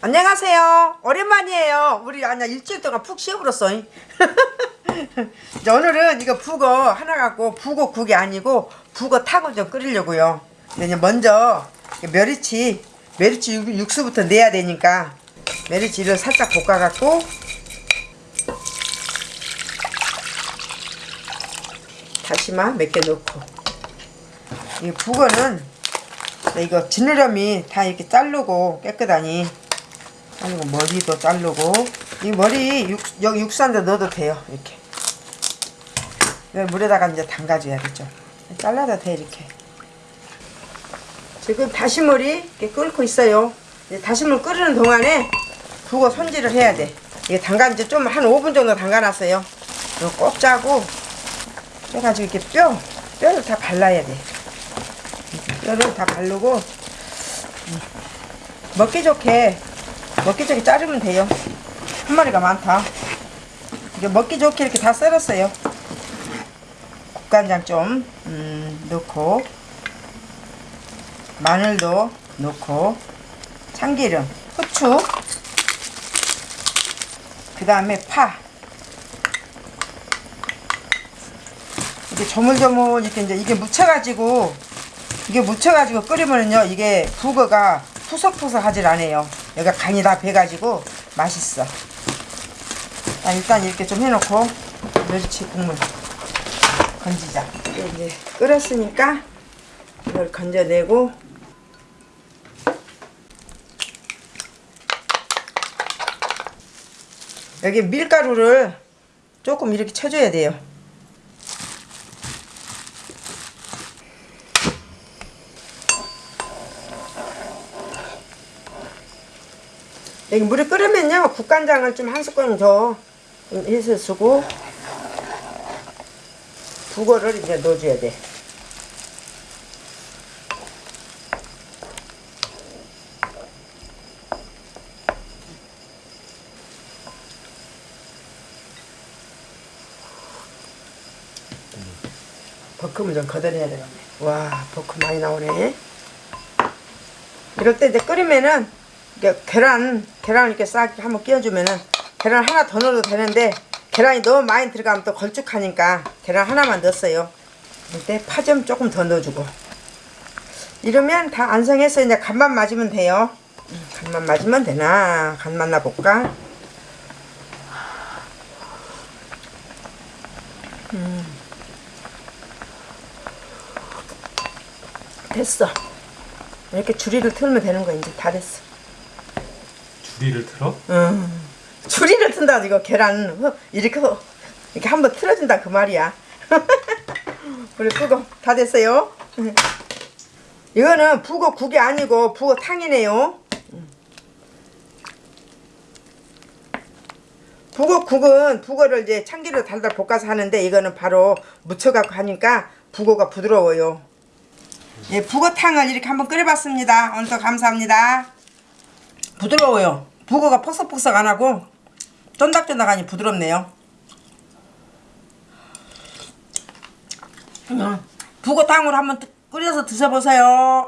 안녕하세요. 오랜만이에요. 우리 아니야 일주일 동안 푹 쉬어버렸어. 오늘은 이거 북어 하나 갖고 북어 국이 아니고 북어 탕을 좀 끓이려고요. 근데 먼저 멸치 멸치 육- 육수부터 내야 되니까 멸치를 살짝 볶아갖고 다시마 몇 개 넣고 이 북어는 이거 지느러미 다 이렇게 자르고 깨끗하니 그리고 머리도 자르고. 이 머리 육, 여기 육수 한대 넣어도 돼요. 이렇게. 물에다가 이제 담가줘야겠죠. 잘라도 돼 이렇게. 지금 다시물이 이렇게 끓고 있어요. 이제 다시물 끓이는 동안에 북어 손질을 해야 돼. 이게 담가 이제 좀 한 5분 정도 담가놨어요. 이거 꼭 짜고 해가지고 이렇게 뼈 뼈를 다 발라야 돼. 뼈를 다 바르고 음, 먹기 좋게 먹기 좋게 자르면 돼요. 한 마리가 많다. 이게 먹기 좋게 이렇게 다 썰었어요. 국간장 좀 음, 넣고 마늘도 넣고 참기름 후추 그 다음에 파. 이게 조물조물 이렇게 이제 이게 묻혀가지고 이게 묻혀가지고 끓이면은요 이게 북어가 푸석푸석하질 않아요 여기가 간이 다 배가지고 맛있어. 아, 일단 이렇게 좀 해놓고 멸치 국물 건지자. 이제 끓였으니까 이걸 건져내고 여기 밀가루를 조금 이렇게 쳐줘야 돼요 여기 물이 끓으면요 국간장을 좀 한 스푼 더 해서 쓰고 북어를 이제 넣어줘야 돼. 버큼을 좀 걷어내야 되겠네. 와 버큼 많이 나오네. 이럴 때 이제 끓이면은 계란 계란 이렇게 싹 한번 끼워주면은 계란 하나 더 넣어도 되는데 계란이 너무 많이 들어가면 또 걸쭉하니까 계란 하나만 넣었어요. 이때 파 좀 조금 더 넣어주고 이러면 다 완성해서 이제 간만 맞으면 돼요. 음, 간만 맞으면 되나 간 맞나 볼까? 음. 됐어. 이렇게 줄이를 틀면 되는 거야 이제 다 됐어. 주리를 틀어? 음. 줄이를 튼다 이거 계란 어, 이렇게 어, 이렇게 한번 틀어준다 그 말이야. 우리 북어 다 됐어요. 이거는 북어 국이 아니고 북어 탕이네요. 북어 국은 북어를 이제 참기름 달달 볶아서 하는데 이거는 바로 무쳐갖고 하니까 북어가 부드러워요. 예, 북어탕을 이렇게 한번 끓여봤습니다. 오늘도 감사합니다. 부드러워요. 북어가 퍽석퍽석 안 하고 쫀득쫀득하니 부드럽네요. 음, 북어탕으로 한번 끓여서 드셔보세요.